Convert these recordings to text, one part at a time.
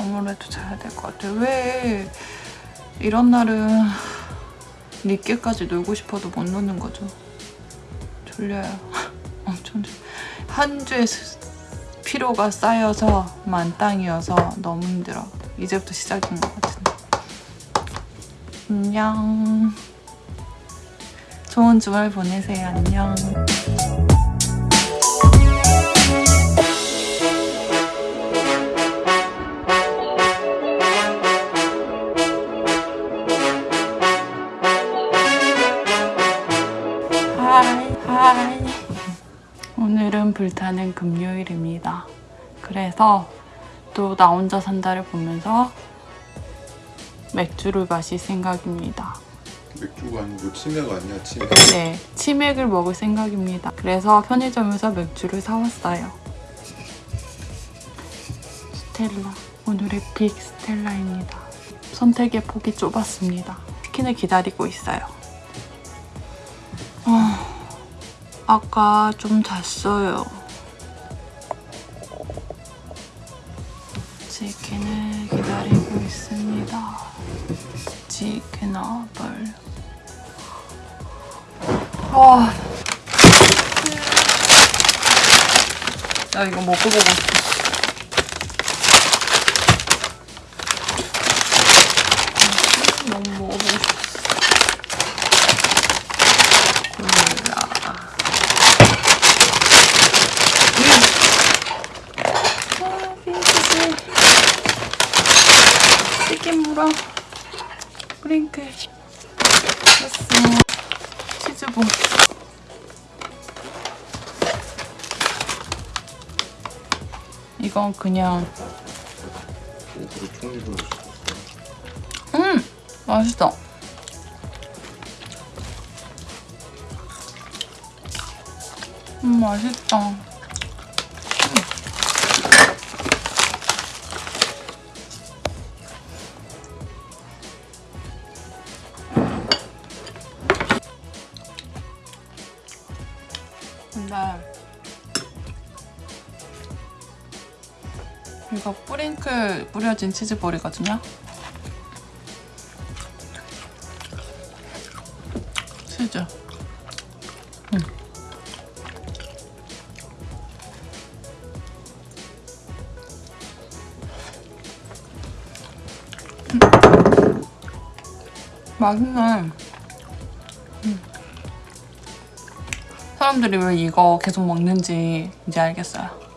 아무래도 자야 될 것 같아요. 왜 이런 날은 늦게까지 놀고 싶어도 못 노는 거죠. 졸려요. 엄청 졸... 한 스- 피로가 쌓여서 만땅이어서 너무 힘들어. 이제부터 시작인 것 같은데. 안녕. 좋은 주말 보내세요. 안녕. 오늘은 불타는 금요일입니다. 그래서 또 나 혼자 산다를 보면서 맥주를 마실 생각입니다. 맥주가 아니고 치매가 아니야 치매 네 치맥을 먹을 생각입니다. 그래서 편의점에서 맥주를 사왔어요. 스텔라 오늘의 빅 스텔라입니다. 선택의 폭이 좁았습니다. 치킨을 기다리고 있어요. 어, 아까 좀 잤어요. 치킨을 기다리고 있습니다. 치킨 어벌. 와. 나 이거 먹고 보고 싶어. 너무 먹어보고 싶어. 콜라. 아, 핑크색. 치킨 물어. 프링클. 됐어. 치즈볼. 이건 그냥 음 맛있어. 음 맛있다. 이거 뿌링클 뿌려진 치즈볼이거든요. 치즈. 음. 음. 맛있네. 음. 사람들이 왜 이거 계속 먹는지 이제 알겠어요.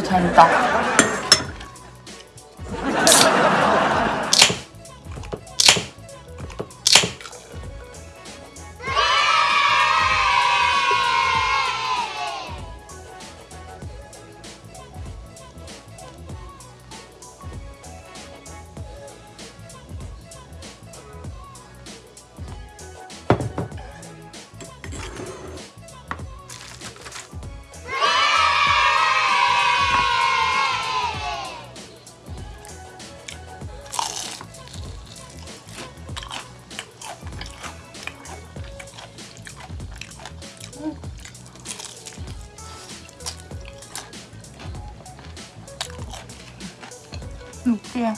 달다. 느끼해.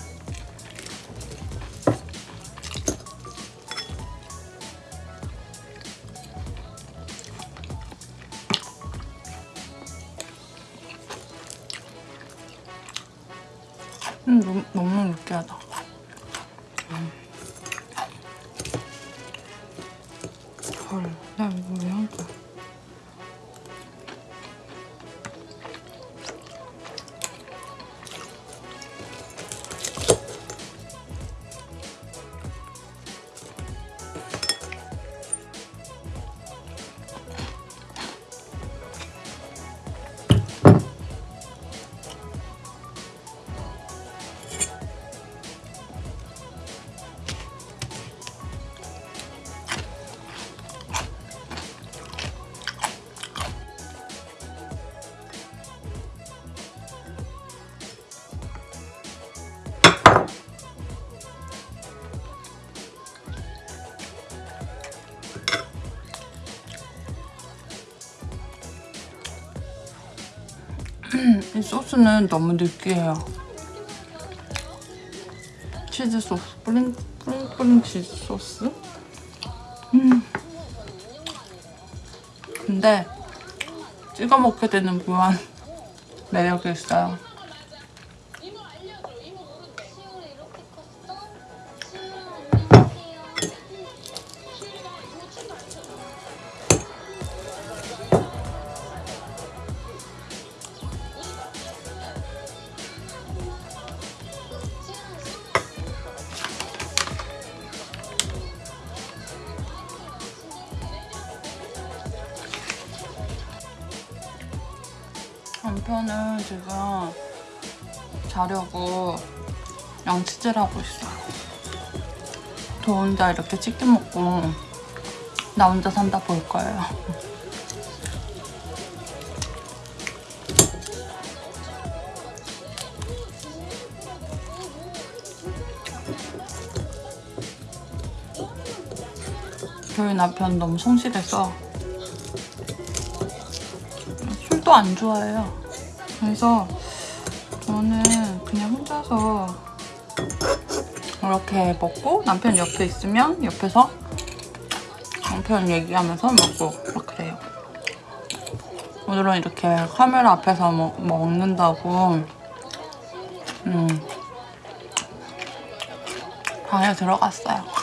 소스는 너무 느끼해요. 치즈 소스, 뿌링, 뿌링, 뿌링 치즈 소스? 음. 근데 찍어 먹게 되는 묘한 매력이 있어요. 남편은 지금 자려고 양치질 하고 있어요. 저 혼자 이렇게 치킨 먹고 나 혼자 산다 볼 거예요. 저희 남편 너무 성실해서 술도 안 좋아해요. 그래서 저는 그냥 혼자서 이렇게 먹고 남편 옆에 있으면 옆에서 남편 얘기하면서 먹고 막 그래요. 오늘은 이렇게 카메라 앞에서 먹, 먹는다고 음, 방에 들어갔어요.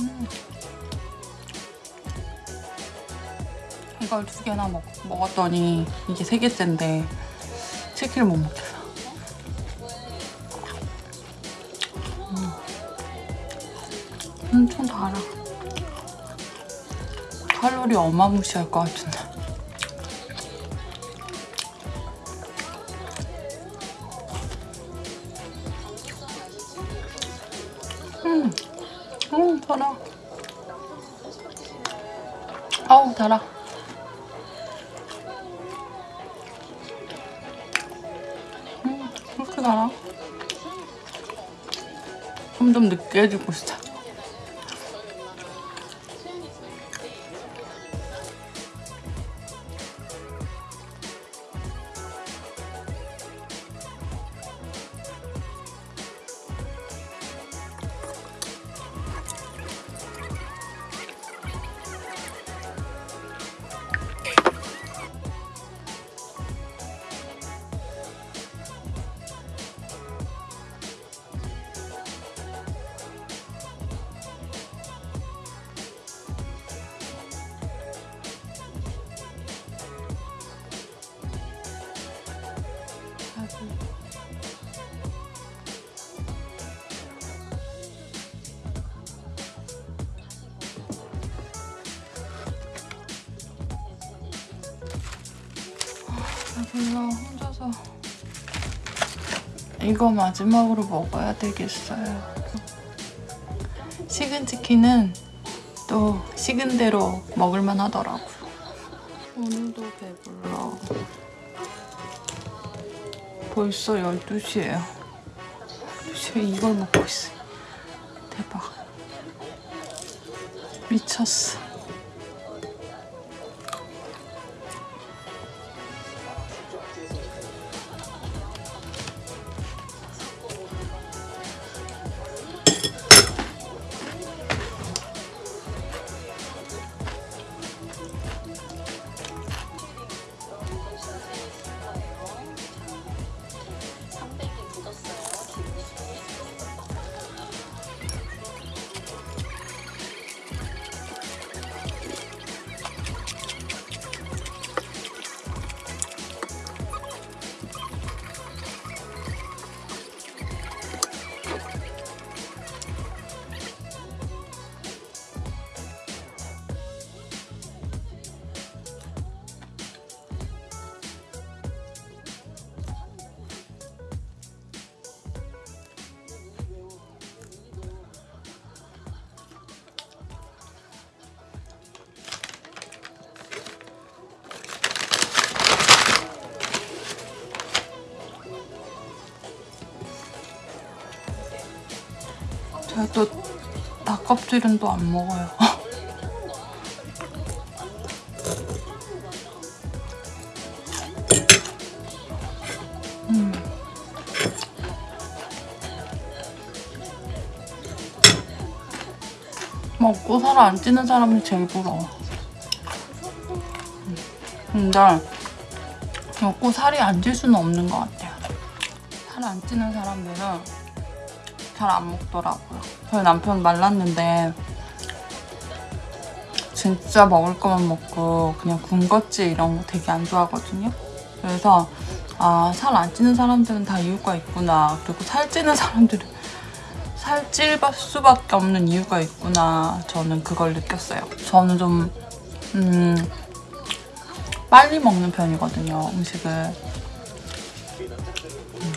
음. 이걸 두 개나 먹, 먹었더니 이게 세 개째인데 치킨을 못 먹겠어. 음. 엄청 달아. 칼로리 어마무시할 것 같은데. 음, 달아. 아우, 달아. 음, 그렇게 달아. 점점 느끼해지고 있어. 배불러 혼자서 이거 마지막으로 먹어야 되겠어요. 식은 치킨은 또 식은 대로 먹을만 하더라고요. 오늘도 배불러. 벌써 12시예요. 12시에 이걸 먹고 있어요. 대박. 미쳤어. 껍질은 또 안 먹어요. 음. 먹고 살 안 찌는 사람이 제일 부러워. 음. 근데 먹고 살이 안 찔 수는 없는 것 같아요. 살 안 찌는 사람들은 잘 안 먹더라고요. 저희 남편 말랐는데 진짜 먹을 거만 먹고 그냥 군것질 이런 거 되게 안 좋아하거든요. 그래서 아, 살 안 찌는 사람들은 다 이유가 있구나. 그리고 살 찌는 사람들은 살찔 수밖에 없는 이유가 있구나. 저는 그걸 느꼈어요. 저는 좀, 음, 빨리 먹는 편이거든요, 음식을. 음.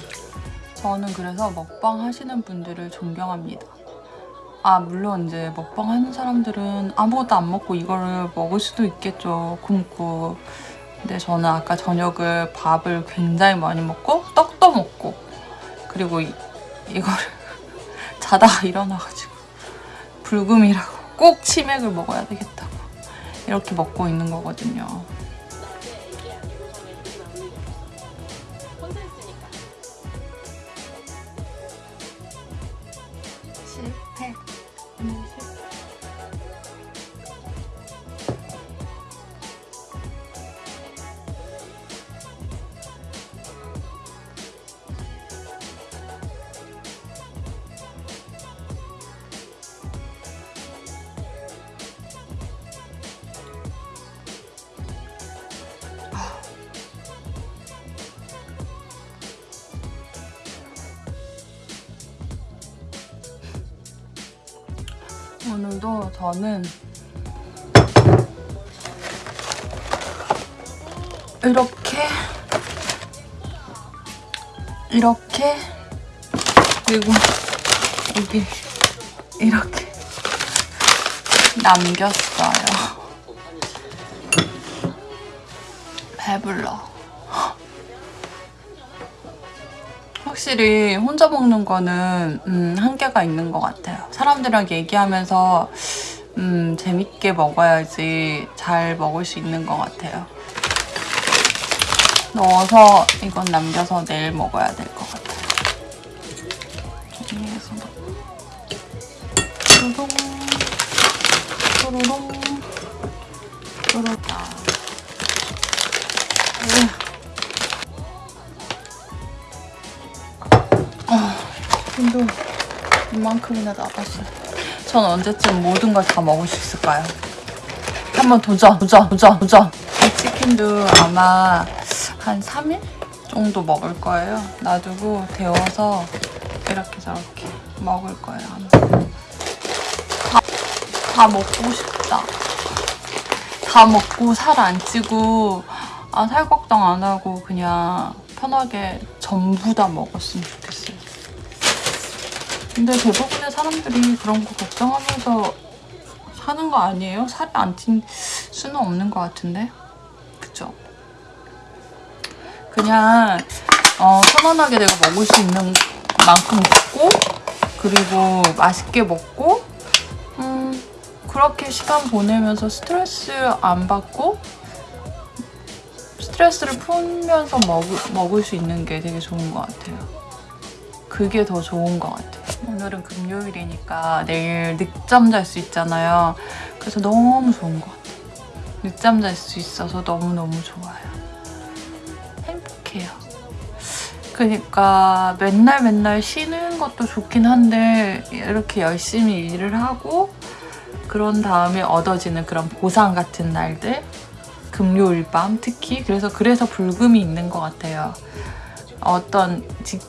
저는 그래서 먹방 하시는 분들을 존경합니다. 아, 물론 이제 먹방 하는 사람들은 아무것도 안 먹고 이거를 먹을 수도 있겠죠, 굶고. 근데 저는 아까 저녁을 밥을 굉장히 많이 먹고 떡도 먹고 그리고 이, 이거를 자다가 일어나가지고 불금이라고 꼭 치맥을 먹어야 되겠다고 이렇게 먹고 있는 거거든요. 저는 이렇게 이렇게 그리고 여기 이렇게 남겼어요. 배불러. 확실히 혼자 먹는 거는 음, 한계가 있는 것 같아요. 사람들이랑 얘기하면서 음, 재밌게 먹어야지 잘 먹을 수 있는 것 같아요. 넣어서 이건 남겨서 내일 먹어야 될 것 같아요. 넣고 뚜루롱 뚜루롱 뚜루다 근데 이만큼이나 남았어요. 전 언제쯤 모든 걸 다 먹을 수 있을까요? 한번 도전, 도전, 도전, 도전. 이 치킨도 아마 한 3일 정도 먹을 거예요. 놔두고 데워서 이렇게 저렇게 먹을 거예요. 다, 다 먹고 싶다. 다 먹고 살 안 찌고 아, 살 걱정 안 하고 그냥 편하게 전부 다 먹었으면 좋겠어요. 근데 대부분의 사람들이 그런 거 걱정하면서 사는 거 아니에요? 살이 안 찐 수는 없는 것 같은데? 그죠? 그냥 어, 편안하게 내가 먹을 수 있는 만큼 먹고 그리고 맛있게 먹고 음, 그렇게 시간 보내면서 스트레스 안 받고 스트레스를 풀면서 먹을, 먹을 수 있는 게 되게 좋은 것 같아요. 그게 더 좋은 것 같아요. 오늘은 금요일이니까 내일 늦잠 잘 수 있잖아요. 그래서 너무 좋은 것 같아요. 늦잠 잘 수 있어서 너무너무 좋아요. 행복해요. 그러니까 맨날 맨날 쉬는 것도 좋긴 한데 이렇게 열심히 일을 하고 그런 다음에 얻어지는 그런 보상 같은 날들 금요일 밤 특히 그래서 그래서 불금이 있는 것 같아요. 어떤 직,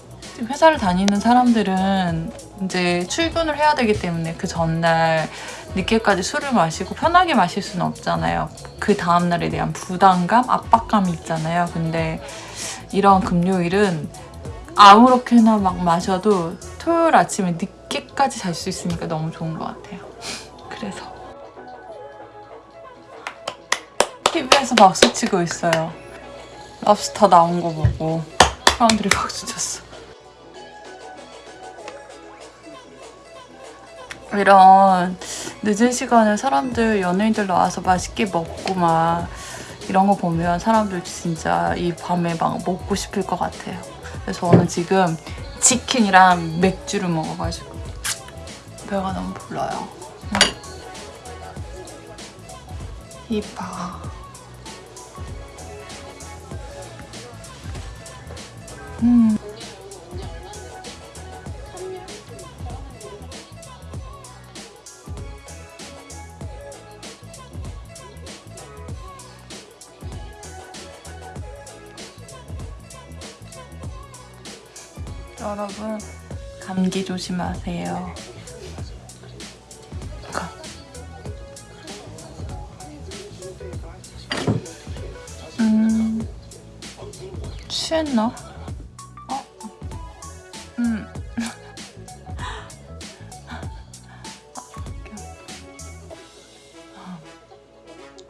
회사를 다니는 사람들은 이제 출근을 해야 되기 때문에 그 전날 늦게까지 술을 마시고 편하게 마실 수는 없잖아요. 그 다음날에 대한 부담감, 압박감이 있잖아요. 근데 이런 금요일은 아무렇게나 막 마셔도 토요일 아침에 늦게까지 잘 수 있으니까 너무 좋은 것 같아요. 그래서 TV에서 박수 치고 있어요. 랍스터 나온 거 보고 사람들이 박수 쳤어. 이런 늦은 시간에 사람들 연예인들 나와서 맛있게 먹고 막 이런 거 보면 사람들 진짜 이 밤에 막 먹고 싶을 것 같아요. 그래서 저는 지금 치킨이랑 맥주를 먹어가지고 배가 너무 불러요. 음. 이봐. 음. 감기 조심하세요. 가. 음 취했나?